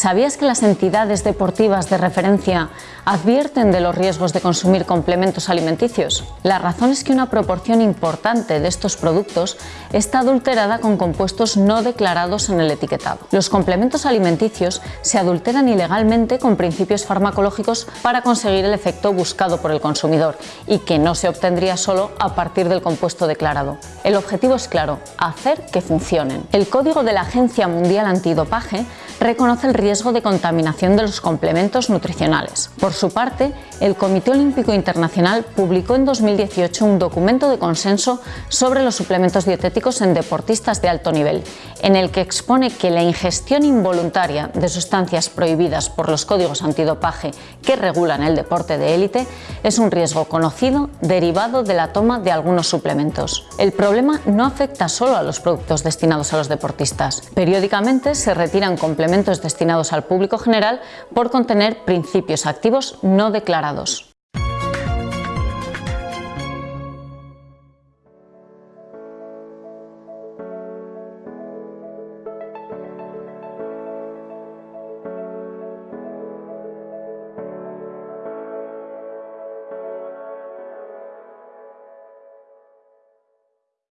¿Sabías que las entidades deportivas de referencia advierten de los riesgos de consumir complementos alimenticios? La razón es que una proporción importante de estos productos está adulterada con compuestos no declarados en el etiquetado. Los complementos alimenticios se adulteran ilegalmente con principios farmacológicos para conseguir el efecto buscado por el consumidor y que no se obtendría solo a partir del compuesto declarado. El objetivo es claro, hacer que funcionen. El código de la Agencia Mundial Antidopaje reconoce el riesgo de contaminación de los complementos nutricionales. Por su parte, el Comité Olímpico Internacional publicó en 2018 un documento de consenso sobre los suplementos dietéticos en deportistas de alto nivel, en el que expone que la ingestión involuntaria de sustancias prohibidas por los códigos antidopaje que regulan el deporte de élite es un riesgo conocido derivado de la toma de algunos suplementos. El problema no afecta solo a los productos destinados a los deportistas. Periódicamente se retiran complementos destinados al público general por contener principios activos no declarados.